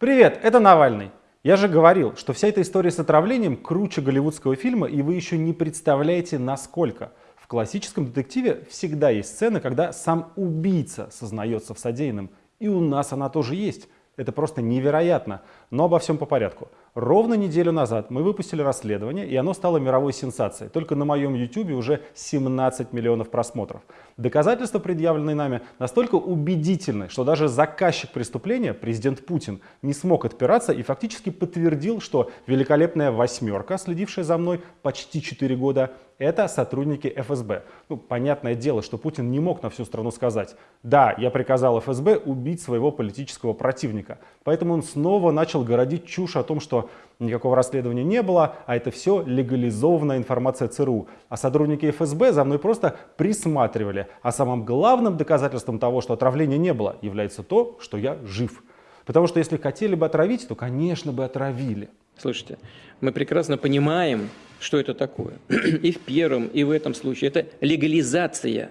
Привет, это Навальный. Я же говорил, что вся эта история с отравлением круче голливудского фильма, и вы еще не представляете, насколько. В классическом детективе всегда есть сцены, когда сам убийца сознается в содеянном. И у нас она тоже есть. Это просто невероятно. Но обо всем по порядку. Ровно неделю назад мы выпустили расследование, и оно стало мировой сенсацией. Только на моем YouTube уже 17 миллионов просмотров. Доказательства, предъявленные нами, настолько убедительны, что даже заказчик преступления, президент Путин, не смог отпираться и фактически подтвердил, что великолепная восьмерка, следившая за мной почти 4 года, это сотрудники ФСБ. Ну, понятное дело, что Путин не мог на всю страну сказать, да, я приказал ФСБ убить своего политического противника. Поэтому он снова начал городить чушь о том, что никакого расследования не было, а это все легализованная информация ЦРУ. А сотрудники ФСБ за мной просто присматривали. А самым главным доказательством того, что отравления не было, является то, что я жив. Потому что если хотели бы отравить, то, конечно, бы отравили. Слушайте, мы прекрасно понимаем, что это такое. И в первом, и в этом случае. Это легализация.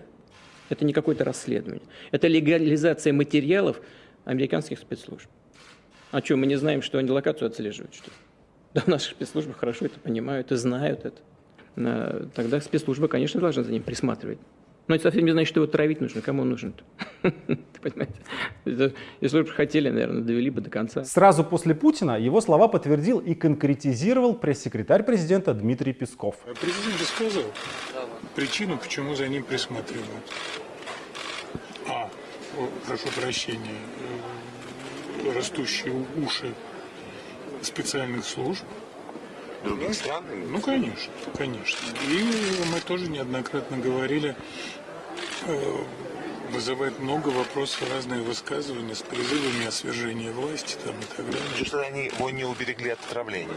Это не какое-то расследование. Это легализация материалов американских спецслужб. А что, мы не знаем, что они локацию отслеживают? Что? Да, наши спецслужбы хорошо это понимают и знают это. Тогда спецслужбы, конечно, должны за ним присматривать. Но это совсем не значит, что его травить нужно. Кому он нужен-то? Понимаете? Если бы хотели, наверное, довели бы до конца. Сразу после Путина его слова подтвердил и конкретизировал пресс-секретарь президента Дмитрий Песков. А президент сказал причину, почему за ним присматривают. А, прошу прощения, э, растущие уши специальных служб. Других стран? Ну, конечно, конечно. И мы тоже неоднократно говорили, вызывает много вопросов, разные высказывания с призывами о свержении власти там, и так далее. Что они его не уберегли от отравления?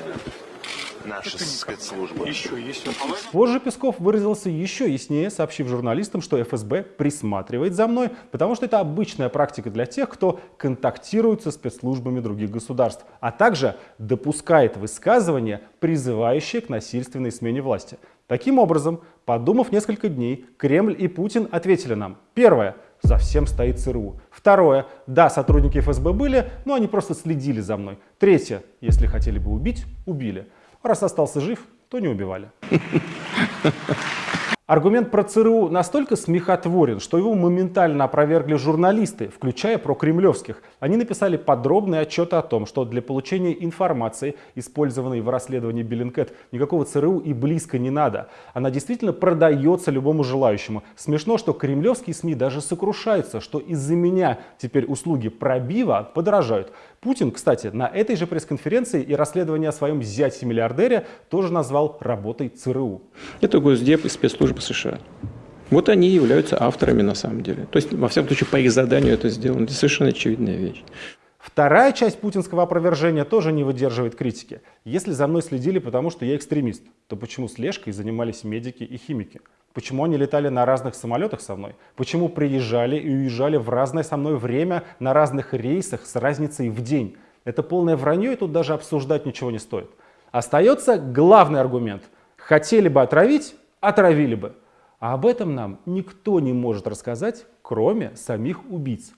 наши спецслужбы. Еще есть Позже Песков выразился еще яснее, сообщив журналистам, что ФСБ присматривает за мной, потому что это обычная практика для тех, кто контактирует со спецслужбами других государств, а также допускает высказывания, призывающие к насильственной смене власти. Таким образом, подумав несколько дней, Кремль и Путин ответили нам. Первое. За всем стоит ЦРУ. Второе. Да, сотрудники ФСБ были, но они просто следили за мной. Третье. Если хотели бы убить, убили. Раз остался жив, то не убивали. Аргумент про ЦРУ настолько смехотворен, что его моментально опровергли журналисты, включая прокремлевских. Они написали подробные отчеты о том, что для получения информации, использованной в расследовании Беллинкет, никакого ЦРУ и близко не надо. Она действительно продается любому желающему. Смешно, что кремлевские СМИ даже сокрушаются, что из-за меня теперь услуги пробива подорожают. Путин, кстати, на этой же пресс-конференции и расследование о своем зяте-миллиардере тоже назвал работой ЦРУ. Это Госдеп и спецслужбы США. Вот они являются авторами на самом деле. То есть, во всяком случае, по их заданию это сделано. Это совершенно очевидная вещь. Вторая часть путинского опровержения тоже не выдерживает критики. Если за мной следили, потому что я экстремист, то почему слежкой занимались медики и химики? Почему они летали на разных самолетах со мной? Почему приезжали и уезжали в разное со мной время на разных рейсах с разницей в день? Это полное вранье, и тут даже обсуждать ничего не стоит. Остается главный аргумент. Хотели бы отравить, отравили бы. А об этом нам никто не может рассказать, кроме самих убийц.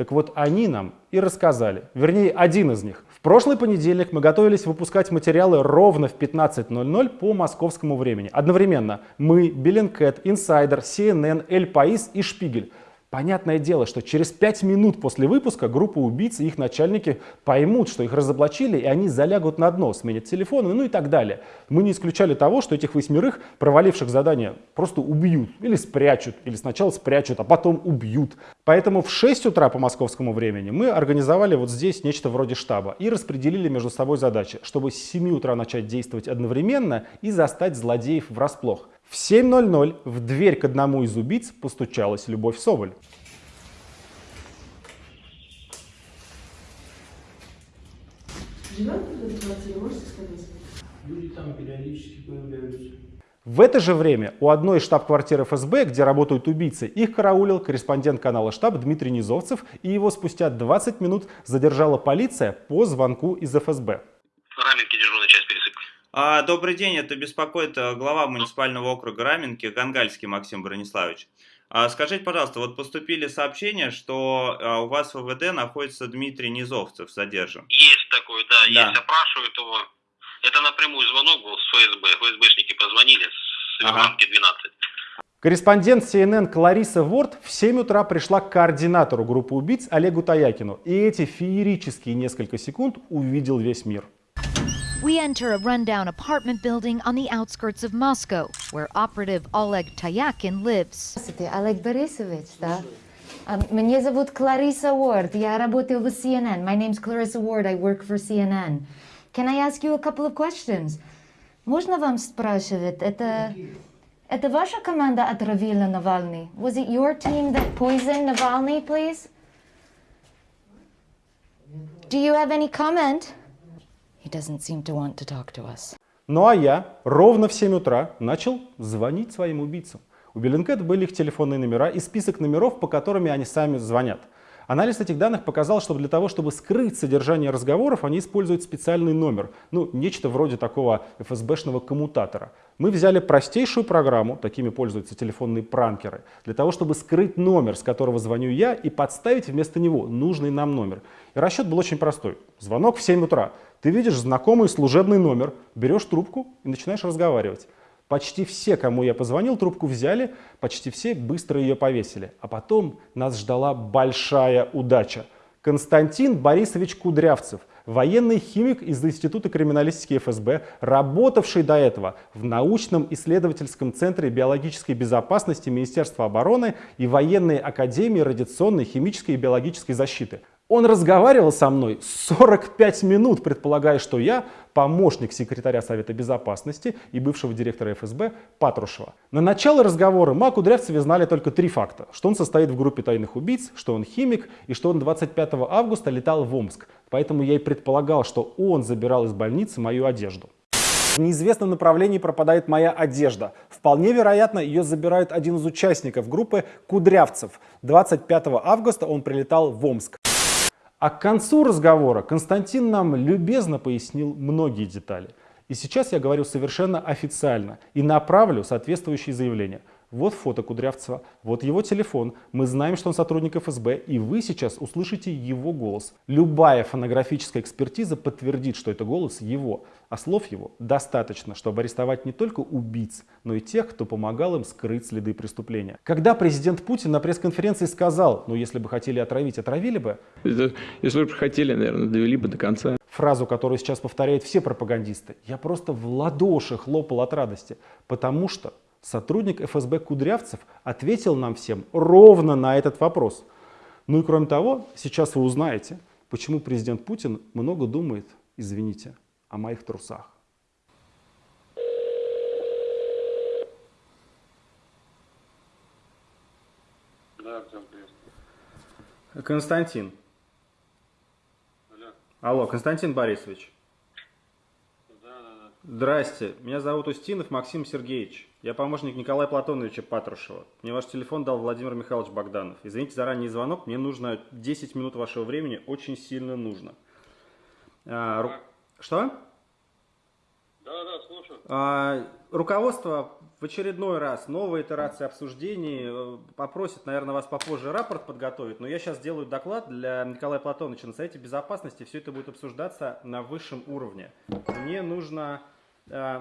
Так вот, они нам и рассказали, вернее, один из них. В прошлый понедельник мы готовились выпускать материалы ровно в 15.00 по московскому времени. Одновременно мы, Bellingcat, Insider, CNN, El País и Spiegel Понятное дело, что через пять минут после выпуска группа убийц и их начальники поймут, что их разоблачили, и они залягут на дно, сменят телефоны, ну и так далее. Мы не исключали того, что этих восьмерых, проваливших задание, просто убьют или спрячут, или сначала спрячут, а потом убьют. Поэтому в 6 утра по московскому времени мы организовали вот здесь нечто вроде штаба и распределили между собой задачи, чтобы с 7 утра начать действовать одновременно и застать злодеев врасплох. В 7.00 в дверь к одному из убийц постучалась Любовь Соболь. Люди там периодически появляются. В это же время у одной из штаб-квартир ФСБ, где работают убийцы, их караулил корреспондент канала «Штаб» Дмитрий Низовцев, и его спустя 20 минут задержала полиция по звонку из ФСБ. Раменки дежурная часть пересыпки. А, добрый день, это беспокоит э, глава муниципального округа Раменки, Гангальский Максим Брониславович. А, скажите, пожалуйста, вот поступили сообщения, что а, у вас в ВВД находится Дмитрий Низовцев задержан. Есть такой, да, Да. есть, опрашивают его. Это напрямую звонок был с ФСБ. ФСБшники позвонили с Ага. Северянки 12. Корреспондент CNN Клариса Ворд в 7 утра пришла к координатору группы убийц Олегу Таякину. И эти феерические несколько секунд увидел весь мир. We enter a rundown apartment building on the outskirts of Moscow, where operative Oleg Tayakin lives. Здравствуйте, Олег Борисович, да? А, Меня зовут Клариса Уорд, я работаю в CNN. My name's Clarissa Ward, I work for CNN. Can I ask you a couple of questions? Можно вам спрашивать, это, это ваша команда отравила Навальный? Was it your team that poisoned Navalny, please? Do you have any comment? Ну а я ровно в 7 утра начал звонить своим убийцам. У Беллинкет были их телефонные номера и список номеров, по которым они сами звонят. Анализ этих данных показал, что для того, чтобы скрыть содержание разговоров, они используют специальный номер, ну, нечто вроде такого ФСБшного коммутатора. Мы взяли простейшую программу, такими пользуются телефонные пранкеры, для того, чтобы скрыть номер, с которого звоню я, и подставить вместо него нужный нам номер. И расчет был очень простой. Звонок в 7 утра. Ты видишь знакомый служебный номер, берешь трубку и начинаешь разговаривать. Почти все, кому я позвонил, трубку взяли, почти все быстро ее повесили. А потом нас ждала большая удача. Константин Борисович Кудрявцев, военный химик из Института криминалистики ФСБ, работавший до этого в научном исследовательском центре биологической безопасности Министерства обороны и военной академии радиационной, химической и биологической защиты. Он разговаривал со мной 45 минут, предполагая, что я помощник секретаря Совета Безопасности и бывшего директора ФСБ Патрушева. На начало разговора мы Кудрявцеве знали только три факта. Что он состоит в группе тайных убийц, что он химик и что он 25 августа летал в Омск. Поэтому я и предполагал, что он забирал из больницы мою одежду. В неизвестном направлении пропадает моя одежда. Вполне вероятно, ее забирает один из участников группы Кудрявцев. 25 августа он прилетал в Омск. А к концу разговора Константин нам любезно пояснил многие детали. И сейчас я говорю совершенно официально и направлю соответствующие заявления. Вот фото Кудрявцева, вот его телефон. Мы знаем, что он сотрудник ФСБ, и вы сейчас услышите его голос. Любая фонографическая экспертиза подтвердит, что это голос его, а слов его достаточно, чтобы арестовать не только убийц, но и тех, кто помогал им скрыть следы преступления. Когда президент Путин на пресс-конференции сказал, ну если бы хотели отравить, отравили бы, если бы хотели, наверное, довели бы до конца. фразу, которую сейчас повторяют все пропагандисты, я просто в ладоши хлопал от радости, потому что сотрудник ФСБ Кудрявцев ответил нам всем ровно на этот вопрос. Ну и кроме того, сейчас вы узнаете, почему президент Путин много думает, извините, о моих трусах. Да. Константин. Алло. Алло, Константин Борисович. Здрасте, меня зовут Устинов Максим Сергеевич. Я помощник Николая Платоновича Патрушева. Мне ваш телефон дал Владимир Михайлович Богданов. Извините за ранний звонок, мне нужно 10 минут вашего времени, очень сильно нужно. А, ру- Что? Да, да, слушаю. А, руководство в очередной раз, новая итерация обсуждений, э, попросит, наверное, вас попозже рапорт подготовить, но я сейчас делаю доклад для Николая Платоновича на Совете Безопасности, все это будет обсуждаться на высшем уровне. Мне нужно э,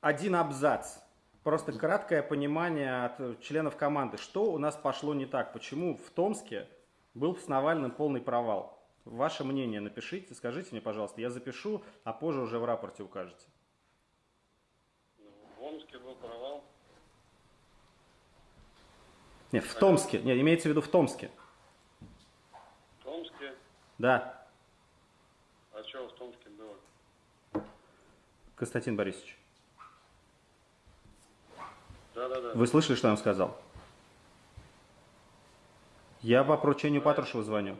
один абзац, просто краткое понимание от членов команды, что у нас пошло не так, почему в Томске был с Навальным полный провал. Ваше мнение напишите, скажите мне, пожалуйста, я запишу, а позже уже в рапорте укажете. В Омске был провал. Нет, в Томске. Нет, имеется в виду в Томске. В Томске. Да, А что в Томске было? Константин Борисович. Да, да, да. Вы слышали, что я вам сказал? Я по поручению Патрушева звоню.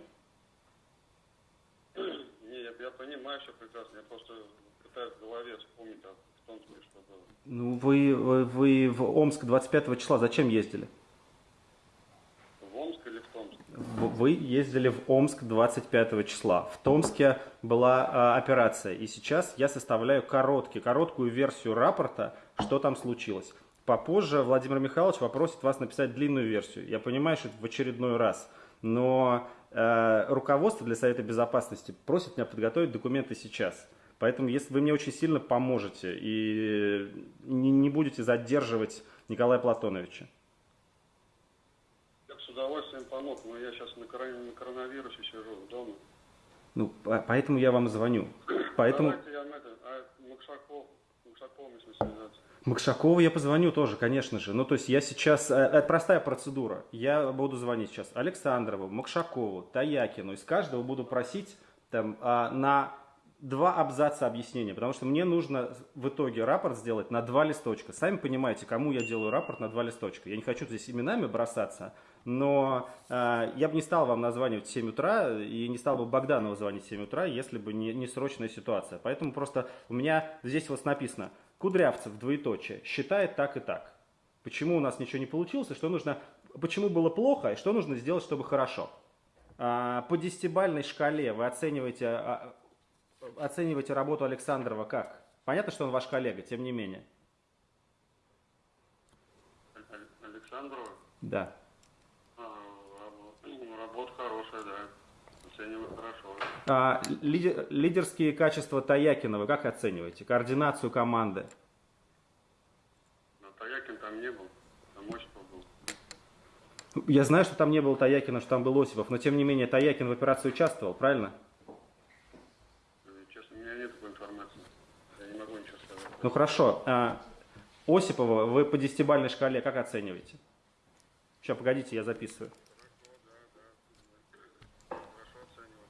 Не, я, я понимаю все прекрасно. Я просто пытаюсь в голове вспомнить, а в Томске что было. Ну, вы, вы, вы в Омск 25 числа зачем ездили? В Омск или в Томск? В- Вы ездили в Омск 25 числа. В Томске была а, операция. И сейчас я составляю короткий, короткую версию рапорта, что там случилось. Попозже Владимир Михайлович попросит вас написать длинную версию. Я понимаю, что это в очередной раз. Но э, руководство для Совета Безопасности просит меня подготовить документы сейчас. Поэтому, если вы мне очень сильно поможете и не, не будете задерживать Николая Платоновича. Удовольствием помог, но я сейчас на, корон- на коронавирусе сижу дома. Ну, по- поэтому я вам звоню. Поэтому Давайте я это, а Макшаков, Макшаков, если связаться. Макшакову я позвоню тоже, конечно же. Ну, то есть я сейчас... э, Это простая процедура. Я буду звонить сейчас Александрову, Макшакову, Таякину. Из каждого буду просить там, а, на два абзаца объяснения, потому что мне нужно в итоге рапорт сделать на два листочка. Сами понимаете, кому я делаю рапорт на два листочка. Я не хочу здесь именами бросаться, но э, я бы не стал вам названивать в 7 утра и не стал бы Богданову звонить в 7 утра, если бы не, не срочная ситуация. Поэтому просто у меня здесь вот написано Кудрявцев, двоеточие, считает так и так. Почему у нас ничего не получилось, и что нужно, почему было плохо, и что нужно сделать, чтобы хорошо. А, По десятибальной шкале вы оцениваете, а, оцениваете работу Александрова как? Понятно, что он ваш коллега, тем не менее. Александрова, Да. а, рабо- ну, работа хорошая, да. Оцениваю хорошо. А, лиде- лидерские качества Таякина вы как оцениваете? Координацию команды? Но Таякин там не был, там Осипов был. Я знаю, что там не было Таякина, что там был Осипов, но тем не менее Таякин в операции участвовал, правильно? Ну, Честно, у меня нет такой информации. Я не могу ничего сказать. Ну хорошо. А, Осипова вы по десятибальной шкале как оцениваете? Сейчас, погодите, я записываю. Хорошо оцениваю.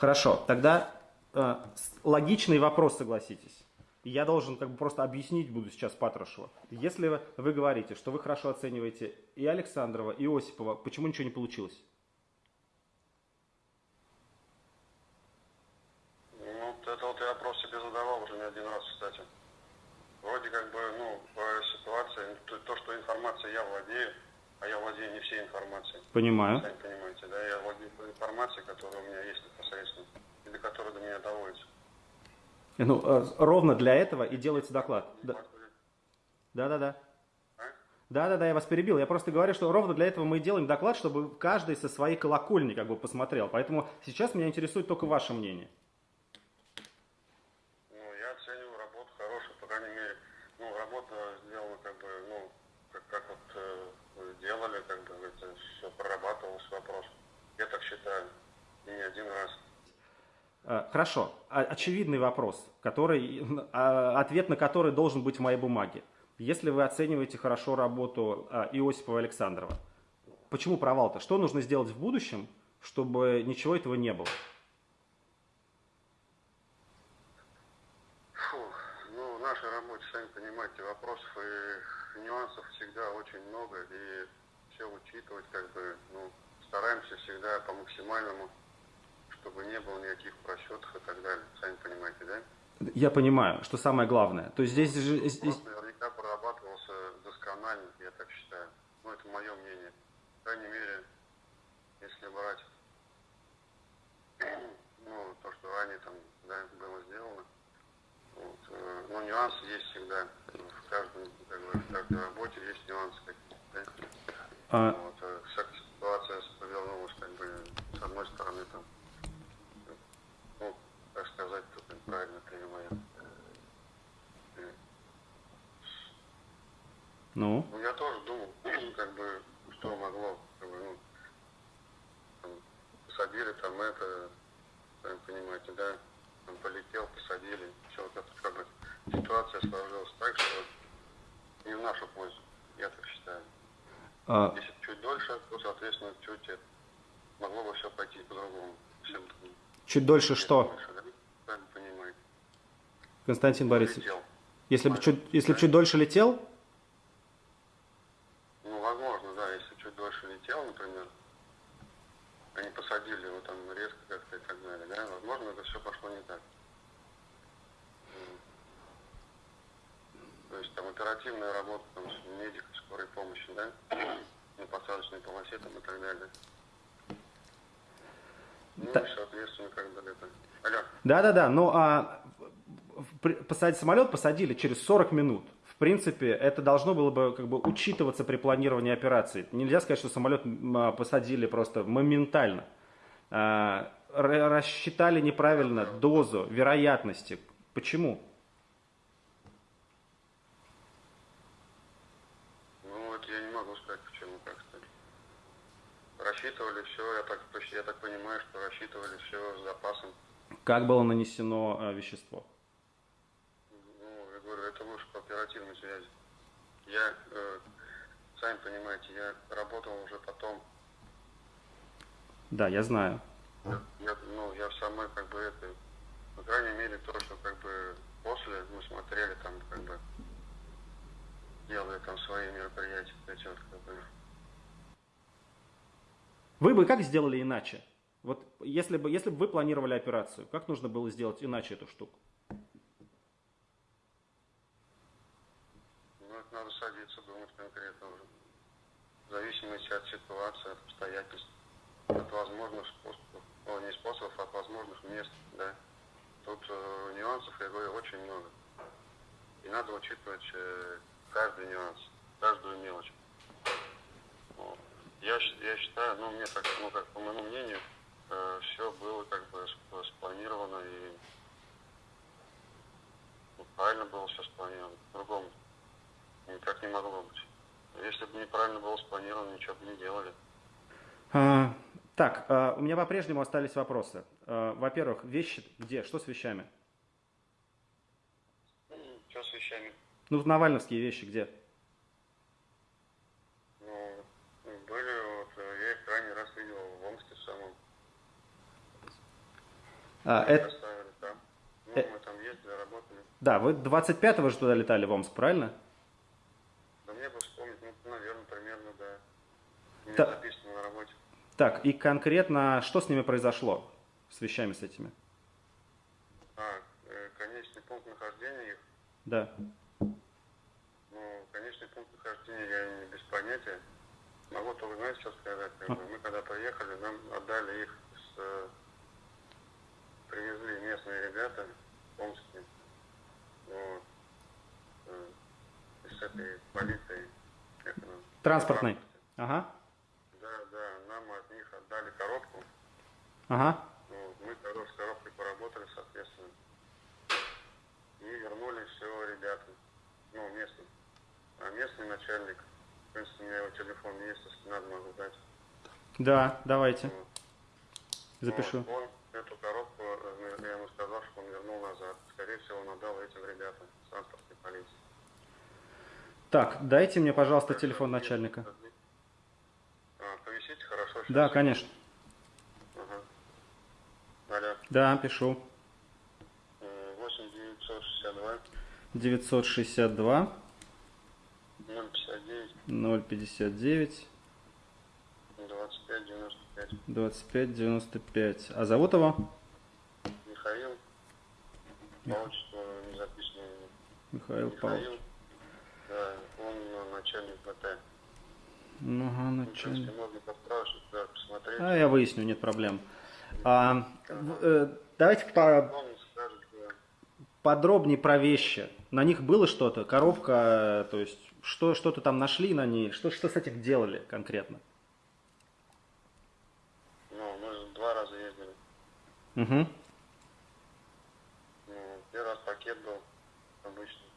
Хорошо, тогда э, логичный вопрос, согласитесь. Я должен как бы просто объяснить буду сейчас Патрушева. Если вы, вы говорите, что вы хорошо оцениваете и Александрова, и Осипова, почему ничего не получилось? Ну, вот это вот я вопрос себе задавал уже не один раз, кстати. Вроде как бы, ну, по ситуации, то, то, что информацией я владею, а я владею не всей информацией. Понимаю. Сами понимаете, да, я владею информацией, которая у меня есть непосредственно, или которая до меня доводится. Ну, э, ровно для этого и делается доклад. Да. Да-да-да. А? Да-да-да, я вас перебил. Я просто говорю, что ровно для этого мы и делаем доклад, чтобы каждый со своей колокольни как бы посмотрел. Поэтому сейчас меня интересует только ваше мнение. Ну, я оцениваю работу хорошую, по крайней мере, ну, работа сделана как бы, ну, как, как вот э, делали, как бы это все прорабатывался вопрос. Я так считаю, и не один раз. Э, Хорошо. Очевидный вопрос, который, а, ответ на который должен быть в моей бумаге. Если вы оцениваете хорошо работу а, Иосипова Александрова, почему провал-то? Что нужно сделать в будущем, чтобы ничего этого не было? Ну, в нашей сами понимаете, вопросов и нюансов всегда очень много, и все учитывать, как бы, ну, стараемся всегда по максимальному, чтобы не было никаких просчетов и так далее, сами понимаете, да? Я понимаю, что самое главное. То есть здесь же... здесь- наверняка прорабатывался досконально, я так считаю. Ну, это мое мнение. По крайней мере, если брать, ну, то, что ранее там, да, было сделано, вот, э, ну, нюансы есть всегда. В каждом, как бы, в каждой работе есть нюансы какие-то. да. а, Вот, э, вся ситуация повернулась, как бы, с одной стороны, там, ну, как сказать, тут правильно понимаю. Э, ну, Ну, я тоже думал, как бы, что могло, как бы, ну, там, посадили там это, сами понимаете, да, там полетел, посадили, все вот это, как бы, ситуация сложилась так, что не в нашу пользу, я так считаю. а, Если чуть дольше, то, соответственно, чуть это, могло бы все пойти по-другому. Чуть дольше что, дольше, да? Константин Борисович? Если бы чуть, если бы чуть дольше летел, Ну, возможно, да, если чуть летел, например, они посадили его там резко как-то и так далее, да, возможно, это все пошло не так. То есть там оперативная работа там, с медиков, скорой помощи, да, на посадочной полосе там и так далее. Ну, Да. и, соответственно, как бы это... Алло, Да-да-да, но а, посадить самолет посадили через 40 минут. В принципе, это должно было бы как бы учитываться при планировании операции. Нельзя сказать, что самолет а, посадили просто моментально. А, рассчитали неправильно дозу вероятности. Почему? Ну, это я не могу сказать, почему, как сказать. Рассчитывали все, я так, я так понимаю, что рассчитывали все с запасом. Как было нанесено э, вещество? Говорю, это лучше по оперативной связи. Я, э, сами понимаете, я работал уже потом. Да, я знаю. Я, ну, я в самой, как бы, это, по крайней мере, то, что, как бы, после мы смотрели, там, как бы, делали там свои мероприятия, вот, как бы. Вы бы как сделали иначе? Вот если бы, если бы вы планировали операцию, как нужно было сделать иначе эту штуку? Ну, садиться, думать конкретно уже. В зависимости от ситуации, от обстоятельств, от возможных способов, ну, не способов, а от возможных мест, да. Тут э, нюансов, я говорю, очень много. И надо учитывать э, каждый нюанс, каждую мелочь. Я, я считаю, ну, мне так, ну, как по моему мнению, э, все было как бы спланировано и ну, правильно было все спланировано. По-другому никак не могло быть. Если бы неправильно было спланировано, ничего бы не делали. А, так, а, у меня по-прежнему остались вопросы. А, во-первых, вещи где? Что с вещами? Что с вещами? Ну, навальновские вещи где? Ну, были, вот, я их крайний раз видел в Омске самом. А, это... Оставили там. Ну, э... мы там ездили, работали. Да, вы 25-го же туда летали в Омск, правильно? Да мне бы вспомнить, ну, наверное, примерно, да. У меня Та... записано на работе. Так, и конкретно, что с ними произошло, с вещами с этими? А, э, конечный пункт нахождения их? Да. Ну, конечный пункт нахождения я не без понятия. Могу только, знаете, что сказать? Как бы, мы когда приехали, нам отдали их с... Привезли местные ребята, омские. Вот. Э, с этой полицией. Транспортной. Ага. Да, да, нам от них отдали коробку. Ага. Вот, мы с коробкой поработали, соответственно. И вернули все ребятам. Ну, местным. А местный начальник, в принципе, у меня его телефон есть, если надо, могу дать. Да, давайте. Запишу. Вот, он эту коробку, э, я ему сказал, что он вернул назад. Скорее всего, он отдал этим ребятам с транспортной полиции. Так, дайте мне, пожалуйста, телефон начальника. А, повисите хорошо? Да, конечно. Ага. Алло. Да, пишу. 8 962 962 059 059 25 95. 25 95. А зовут его? Михаил. По отчеству не записано. Михаил Павлович. Михаил. Да, он начальник БТ. Ну, ага, Ну, начальник. да, посмотреть. А, я выясню, нет проблем. А, э, давайте по- подробнее про вещи. На них было что-то? Коробка, э, то есть что, что-то там нашли на ней? Что, что с этим делали конкретно? Ну, мы же два раза ездили. Угу. Ну, первый раз пакет был обычный.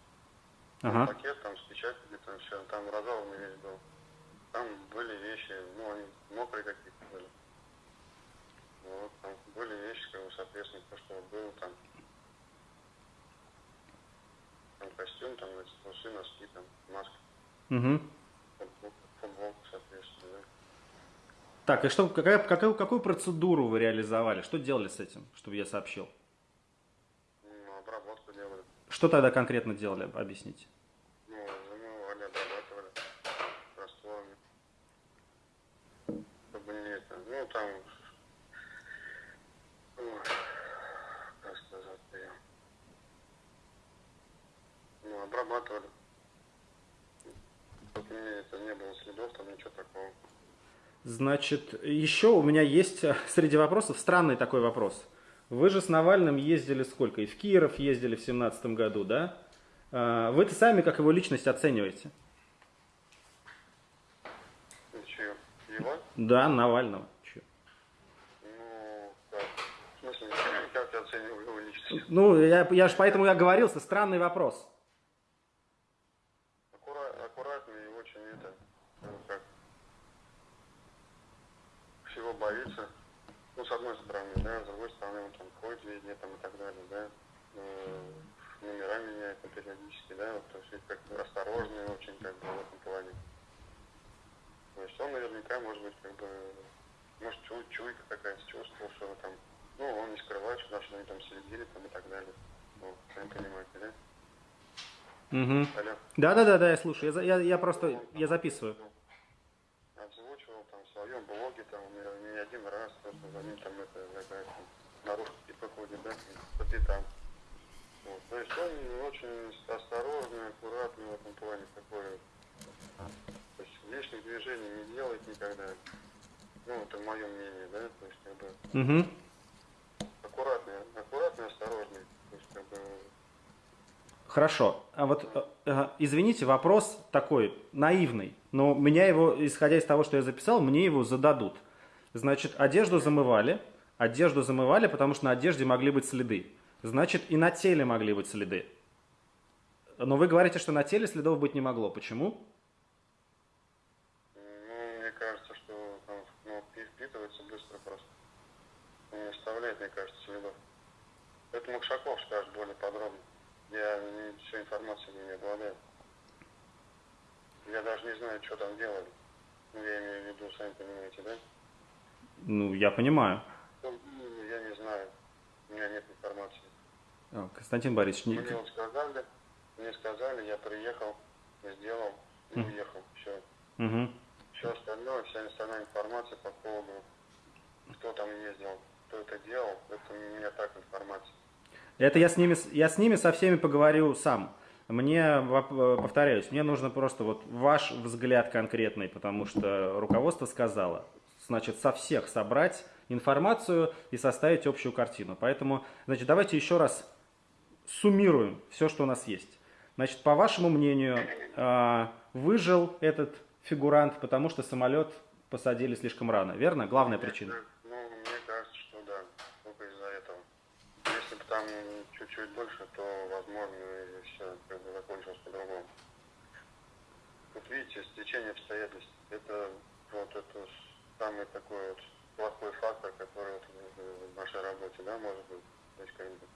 Ага. Пакет там с печатями, там все, там разорванный весь был. Там были вещи, ну, они мокрые какие-то были. Вот, там были вещи, как бы, соответственно, то, что было там. Там костюм, там трусы, носки, там маска, Угу. футболка, футболка, соответственно, да. Так, и что, какая, какую, какую процедуру вы реализовали? Что делали с этим, чтобы я сообщил? Ну, обработку делали. Что тогда конкретно делали, объясните? Ну, замывали, обрабатывали растворами. Чтобы не это, ну, там, ой, как сказать-то я. Ну, обрабатывали. Чтобы мне это не было следов, там ничего такого. Значит, еще у меня есть э, среди вопросов странный такой вопрос. Вы же с Навальным ездили сколько? И в Киев ездили в семнадцатом году, да? Э, Вы-то сами как его личность оцениваете? Его? Да, Навального. Чё? Ну, как? В смысле, как ты оценивал его личность? Ну, я, я же поэтому я говорил, что странный вопрос. Аккура- аккуратный и очень это, ну, как, всего боится. Ну, с одной стороны, да, с другой стороны, он там ходит везде там и так далее, да. Э, номера меняет там периодически, да, вот, то есть как бы осторожный очень как бы в этом плане. То есть он наверняка, может быть, как бы, может, чуй, чуйка какая-то чувствовал, что вы там, ну, он не скрывает, что наши они там следили там и так далее. Ну, сами понимаете, да? Угу. Алло. Да, да, да, да, я слушаю. Я, я, я просто я записываю. озвучивал там в своем блоге, там не, не один раз, просто за ним там это какая-то наружка типа ходит, да, по пятам. Вот. То есть он очень осторожный, аккуратный в этом плане такой. То есть лишних движений не делает никогда. Ну, это мое мнение, да, то есть как бы Угу. аккуратный, аккуратный, осторожный. То есть как бы Хорошо. А вот, э, э, извините, вопрос такой наивный, но меня его, исходя из того, что я записал, мне его зададут. Значит, одежду замывали, одежду замывали, потому что на одежде могли быть следы. Значит, и на теле могли быть следы. Но вы говорите, что на теле следов быть не могло. Почему? Мне кажется, что там, ну, пи- впитывается быстро просто. Не оставляет, мне кажется, следов. Это Макшаков скажет более подробно. Я не, всей информацией не обладаю. Я даже не знаю, что там делали. Ну, я имею в виду, сами понимаете, да? Ну, я понимаю. Ну, я не знаю. У меня нет информации. А, Константин Борисович, не- Мне вот сказали, мне сказали, я приехал, сделал и Мгм. уехал. Все. Мгм. Все остальное, вся остальная информация по поводу, кто там ездил, кто это делал, это у меня так информация. Это я с ними, я с ними со всеми поговорю сам. Мне, воп- повторяюсь, мне нужно просто вот ваш взгляд конкретный, потому что руководство сказало, значит, со всех собрать информацию и составить общую картину. Поэтому, значит, давайте еще раз суммируем все, что у нас есть. Значит, по вашему мнению, а, выжил этот фигурант, потому что самолет посадили слишком рано, верно? Главная причина. Ну, мне кажется, что да, только из-за этого. Если бы там чуть-чуть дольше, то, возможно, и все как бы закончилось по-другому. Вот видите, стечение обстоятельств, это вот это самый такой вот плохой фактор, который вот в- в нашей работе, да, может быть. То есть, как бы,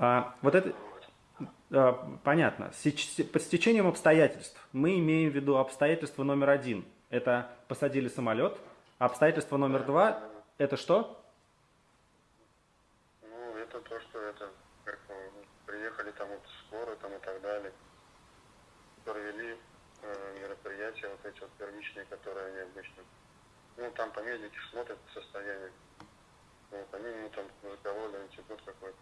А, вот это а, понятно. Под стечением обстоятельств мы имеем в виду обстоятельство номер один. Это посадили самолет. Обстоятельство номер два – это что? Ну, это то, что это, как э, приехали там вот скорые там и так далее, провели мероприятия вот эти вот первичные, которые они обычно, ну, там по медики смотрят состояние, вот, они, ну, там, закололи антидот какой-то,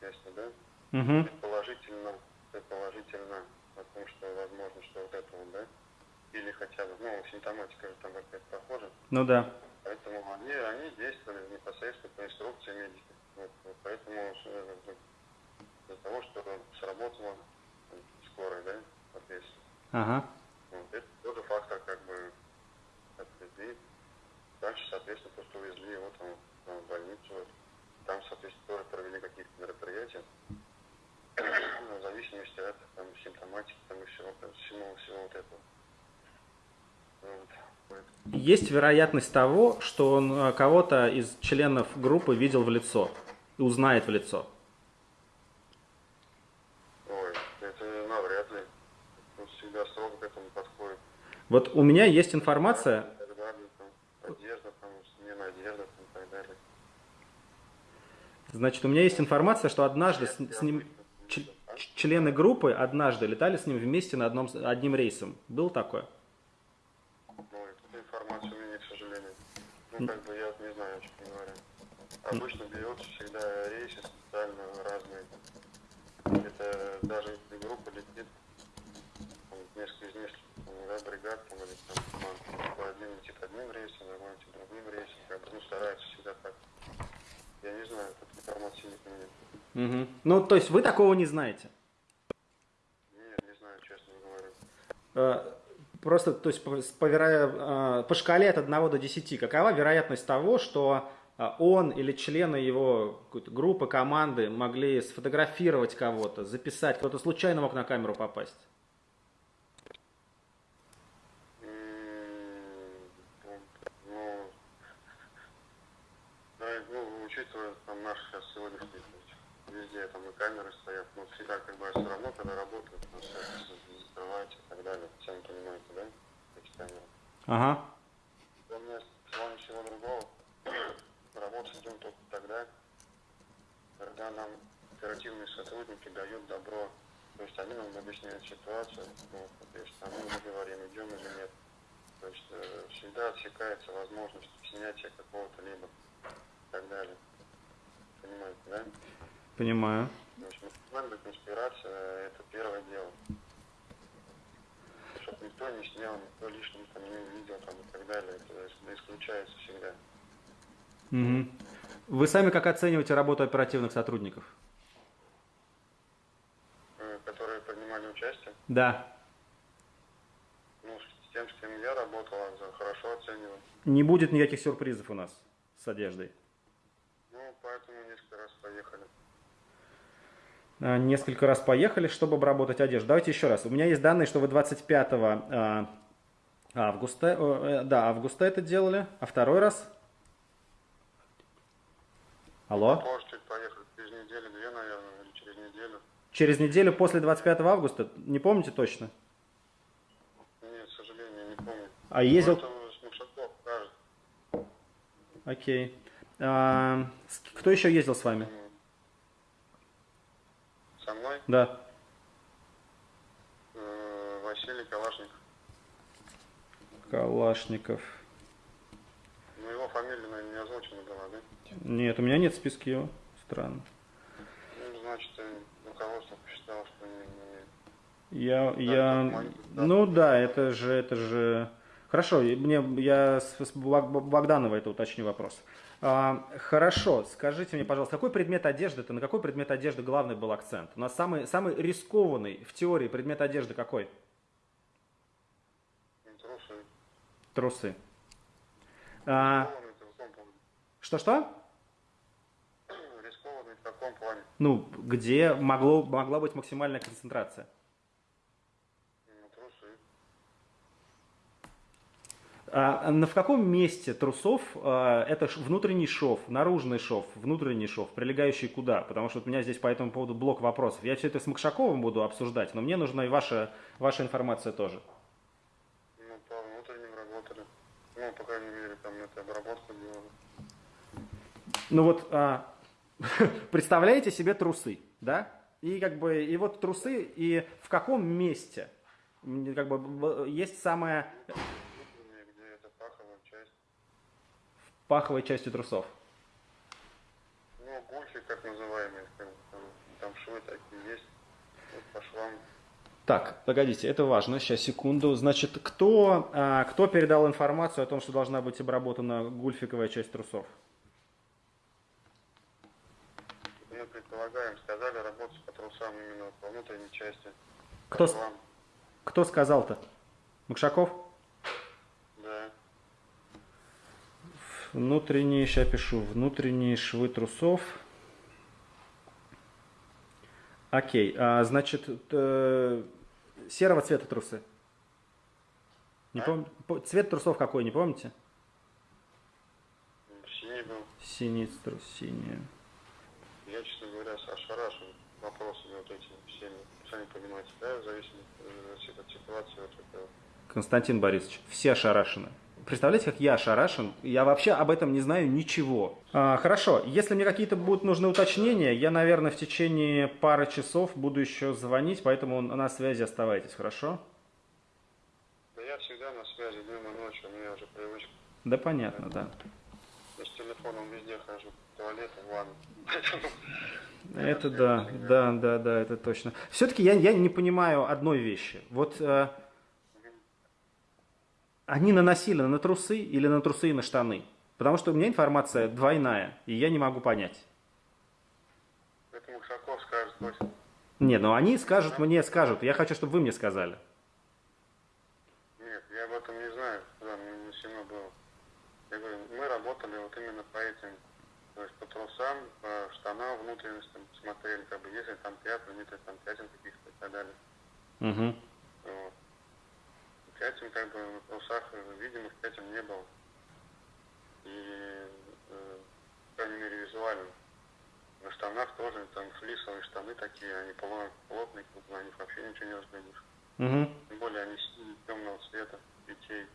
если, да, Угу. предположительно, предположительно о том, что возможно, что вот это вот, да, или хотя бы, ну, симптоматика же там какая-то похожа, Ну да. Поэтому они, они действовали непосредственно по инструкции медика. Вот, вот поэтому э, для того, чтобы сработала э, скорая, да, соответственно. Ага. Вот, это тоже фактор, как бы, как бы, и дальше, соответственно, просто увезли его там, там, в больницу. Там, соответственно, тоже провели какие-то мероприятия. в зависимости от там, симптоматики там, и всего, всего, всего вот этого. Вот. Есть вероятность того, что он а, кого-то из членов группы видел в лицо и узнает в лицо. Ой, это навряд ли. Он всегда строго к этому подходит. Вот у меня есть информация, И так далее, там, одежда, там, смена одежды, там, и так далее. значит, у меня есть информация, что однажды с, с ним члены группы однажды летали с ним вместе на одном, одним рейсом. Было такое? Ну, эту информацию у меня к сожалению. Ну, как бы я не знаю, честно говоря. Обычно берется всегда рейсы специально разные. Это даже если группа летит, несколько из нескольких, Глава бригад, много команд. Типа, один летит одним рейсом, другой летит другим рейсом. Как бы, ну, стараются всегда так. Я не знаю, тут информации нет. Угу. Ну, то есть вы такого не знаете? Нет, не знаю, честно говоря. Э, просто, то есть по, по, веро... Э, по шкале от 1 до 10, какова вероятность того, что э, он или члены его группы, команды могли сфотографировать кого-то, записать, кто-то случайно мог на камеру попасть? Сейчас сегодняшний путь, везде там и камеры стоят, но всегда как бы все равно, когда работают, там все это закрывать и так далее. Сами понимаете, да? Эти камеры. Ага. У меня с вами всего другого. Работать идем только тогда, когда нам оперативные сотрудники дают добро. То есть они нам объясняют ситуацию, ну, то есть там мы говорим, идем или нет. То есть э, всегда отсекается возможность снятия какого-то либо и так далее. Понимаете, да? Понимаю. То есть максимальная конспирация – это первое дело. Чтобы никто не снял, никто лишним там не видел там, и так далее. Это ис- исключается всегда. Мгм. Вы сами как оцениваете работу оперативных сотрудников? Э, Которые принимали участие. Да. Ну, с тем, с кем я работал, за- хорошо оцениваю. Не будет никаких сюрпризов у нас с одеждой. Ну, поэтому несколько раз поехали. А, Несколько раз поехали, чтобы обработать одежду. Давайте еще раз. У меня есть данные, что вы 25 а, августа, э, да, августа это делали, а второй раз? Алло? Позже чуть поехали, через неделю, две, наверное, или через неделю. Через неделю после 25 августа? Не помните точно? Нет, к сожалению, не помню. А ездил... Окей. А, кто еще ездил с вами? Со мной Да. э, Василий Калашников. Калашников. Ну, его фамилия, наверное, не озвучена была, да? Нет, у меня нет в списке его. Странно. Ну, значит, э, руководство посчитало, что не, не- Я, я, нормально, да. ну да, это же, это же, хорошо, мне, я с, с Бог- Богданова это уточню вопрос. А, хорошо, скажите мне, пожалуйста, какой предмет одежды, на какой предмет одежды главный был акцент? У нас самый, самый рискованный в теории предмет одежды какой? трусы. Трусы. А, что-что? Ну, где могло, могла быть максимальная концентрация? Ну, трусы. А на- в каком месте трусов а, это ш- внутренний шов, наружный шов, внутренний шов, прилегающий куда? Потому что вот у меня здесь по этому поводу блок вопросов. Я все это с Макшаковым буду обсуждать, но мне нужна и ваша, ваша информация тоже. Ну, по внутренним работали. Ну, по крайней мере, там это обработку делали. Ну вот, а, представляете себе трусы, да? И как бы, и вот трусы, и в каком месте? Как бы есть самая Внутренняя, где это паховая часть. Паховая часть трусов. Ну, гульфи, как называемые, там, швы такие есть. Вот по швам. Так, погодите, это важно. Сейчас, секунду. Значит, кто, а, кто передал информацию о том, что должна быть обработана гульфиковая часть трусов? Мы предполагаем, сказали работать по трусам именно по внутренней части. Кто. Кто сказал-то? Макшаков? Да. Внутренние, сейчас пишу, внутренние швы трусов. Окей, а, значит, э, серого цвета трусы. Не А? пом- по- Цвет трусов какой, не помните? Синий был. Синий трус, синий. Я, честно говоря, ошарашен вопросами вот этими всеми. Сами понимаете, да, в зависимости э, от ситуации вот этого. Константин Борисович, все ошарашены. Представляете, как я ошарашен? Я вообще об этом не знаю ничего. А, хорошо, если мне какие-то будут нужны уточнения, я, наверное, в течение пары часов буду еще звонить, поэтому на связи оставайтесь, хорошо? Да я всегда на связи днем и ночью, у меня уже привычка. Да, понятно, да. Я с телефоном везде хожу, в туалет, в ванну. Это да, да, да, да, это точно. Все-таки я, я не понимаю одной вещи. Вот э, они наносили на трусы или на трусы и на штаны? Потому что у меня информация двойная, и я не могу понять. это Максаков скажет точно. Не, ну они скажут мне, скажут. Я хочу, чтобы вы мне сказали. Я об этом не знаю, да, мне не сильно было. Я говорю, мы работали вот именно по этим, то есть по трусам, по штанам, внутренностям смотрели, как бы, если там пятна, нет там пятен каких-то и так далее. Угу. Вот. Пятен, как бы, на трусах э, видимых пятен не было. И, э, по крайней мере, визуально. На штанах тоже, там флисовые штаны такие, они пло- плотные, как бы, на них вообще ничего не разглядишь. Угу. Тем более они темного цвета, детей.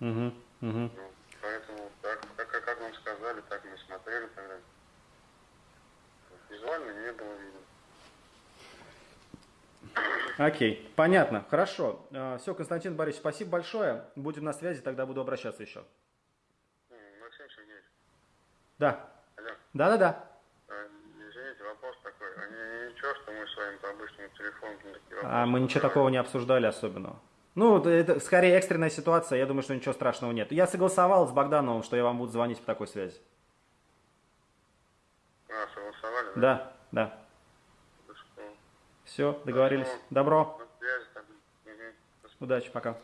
Угу. Угу. Ну, поэтому, так, как, как, вам сказали, так мы смотрели тогда. Визуально не было видно. Окей, понятно, хорошо. Все, Константин Борисович, спасибо большое. Будем на связи, тогда буду обращаться еще. Максим Сергеевич, Да. алло, Да-да-да. а, извините, вопрос такой. А ничего, что мы с вами по обычному телефону такие А мы ничего такого не обсуждали особенного. Ну, это скорее экстренная ситуация, я думаю, что ничего страшного нет. Я согласовал с Богдановым, что я вам буду звонить по такой связи. А, согласовали, да? Да, да. Все, договорились. Добро. Удачи, пока.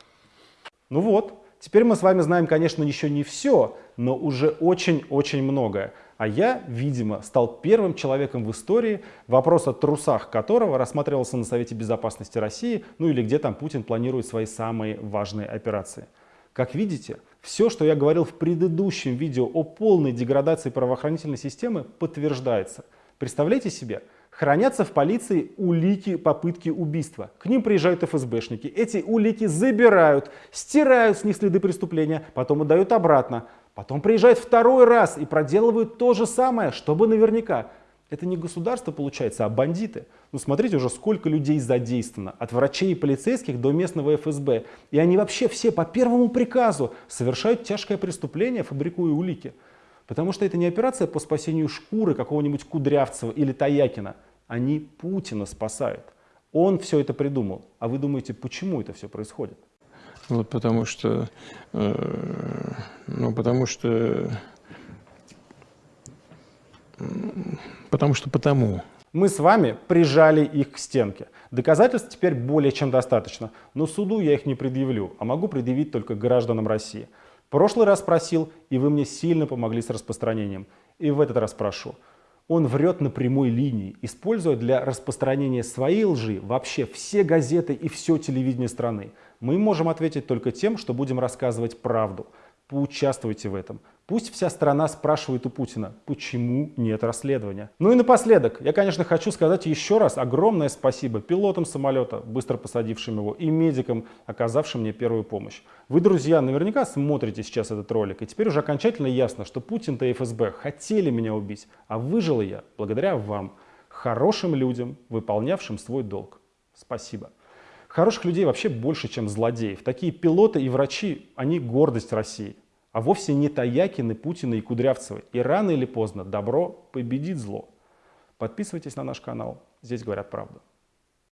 Ну вот, теперь мы с вами знаем, конечно, еще не все, но уже очень-очень многое. А я, видимо, стал первым человеком в истории, вопрос о трусах которого рассматривался на Совете Безопасности России, ну или где там Путин планирует свои самые важные операции. Как видите, все, что я говорил в предыдущем видео о полной деградации правоохранительной системы, подтверждается. Представляете себе, хранятся в полиции улики попытки убийства. К ним приезжают ФСБшники. Эти улики забирают, стирают с них следы преступления, потом отдают обратно. Потом приезжают второй раз и проделывают то же самое, чтобы наверняка. Это не государство получается, а бандиты. Ну смотрите уже, сколько людей задействовано. От врачей и полицейских до местного ФСБ. И они вообще все по первому приказу совершают тяжкое преступление, фабрикуя улики. Потому что это не операция по спасению шкуры какого-нибудь Кудрявцева или Таякина. Они Путина спасают. Он все это придумал. А вы думаете, почему это все происходит? Вот потому что, э, ну потому что, потому что потому. Мы с вами прижали их к стенке. Доказательств теперь более чем достаточно, но суду я их не предъявлю, а могу предъявить только гражданам России. Прошлый раз просил, и вы мне сильно помогли с распространением. И в этот раз прошу. Он врет на прямой линии, используя для распространения своей лжи вообще все газеты и все телевидение страны. Мы можем ответить только тем, что будем рассказывать правду. Поучаствуйте в этом. Пусть вся страна спрашивает у Путина, почему нет расследования. Ну и напоследок, я, конечно, хочу сказать еще раз огромное спасибо пилотам самолета, быстро посадившим его, и медикам, оказавшим мне первую помощь. Вы, друзья, наверняка смотрите сейчас этот ролик, и теперь уже окончательно ясно, что Путин-то и ФСБ хотели меня убить, а выжил я благодаря вам, хорошим людям, выполнявшим свой долг. Спасибо. Хороших людей вообще больше, чем злодеев. Такие пилоты и врачи, они гордость России. А вовсе не Таякины, Путина и Кудрявцевы. И рано или поздно добро победит зло. Подписывайтесь на наш канал. Здесь говорят правду.